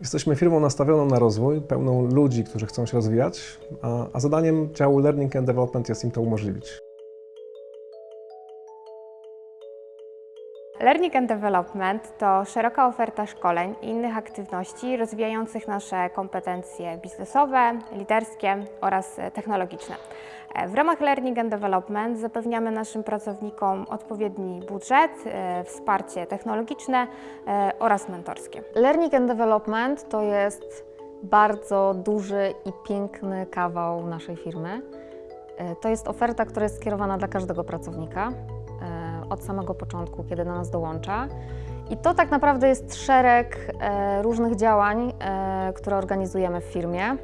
Jesteśmy firmą nastawioną na rozwój, pełną ludzi, którzy chcą się rozwijać, a, zadaniem działu Learning and Development jest im to umożliwić. Learning and Development to szeroka oferta szkoleń i innych aktywności rozwijających nasze kompetencje biznesowe, liderskie oraz technologiczne. W ramach Learning and Development zapewniamy naszym pracownikom odpowiedni budżet, e, wsparcie technologiczne e, oraz mentorskie. Learning and Development to jest bardzo duży i piękny kawał naszej firmy. E, To jest oferta, która jest skierowana dla każdego pracownika od samego początku, kiedy do nas dołącza. I to tak naprawdę jest szereg e, różnych działań, e, które organizujemy w firmie.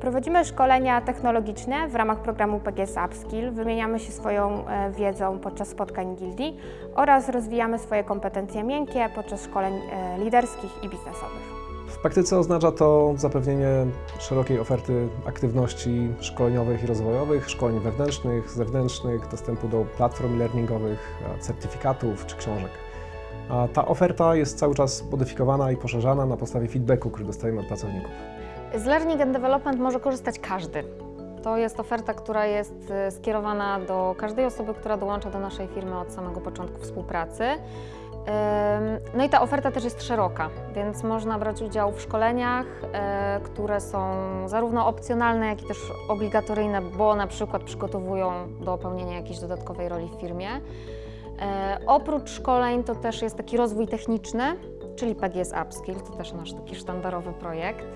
Prowadzimy szkolenia technologiczne w ramach programu PGS Upskill, wymieniamy się swoją e, wiedzą podczas spotkań gildii oraz rozwijamy swoje kompetencje miękkie podczas szkoleń liderskich i biznesowych. W praktyce oznacza to zapewnienie szerokiej oferty aktywności szkoleniowych i rozwojowych, szkoleń wewnętrznych, zewnętrznych, dostępu do platform learningowych, certyfikatów czy książek. A ta oferta jest cały czas modyfikowana i poszerzana na podstawie feedbacku, który dostajemy od pracowników. Z Learning and Development może korzystać każdy. To jest oferta, która jest e, skierowana do każdej osoby, która dołącza do naszej firmy od samego początku współpracy. No i ta oferta też jest szeroka, więc można brać udział w szkoleniach, e, które są zarówno opcjonalne, jak i też obligatoryjne, bo na przykład przygotowują do pełnienia jakiejś dodatkowej roli w firmie. E, Oprócz szkoleń to też jest taki rozwój techniczny, czyli PGS Upskill, to też nasz taki sztandarowy projekt.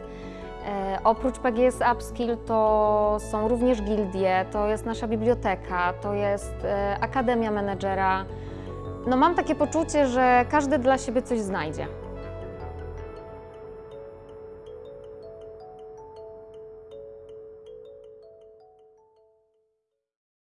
E, oprócz PGS Upskill to są również gildie, to jest nasza biblioteka, to jest Akademia Menedżera. No mam takie poczucie, że każdy dla siebie coś znajdzie.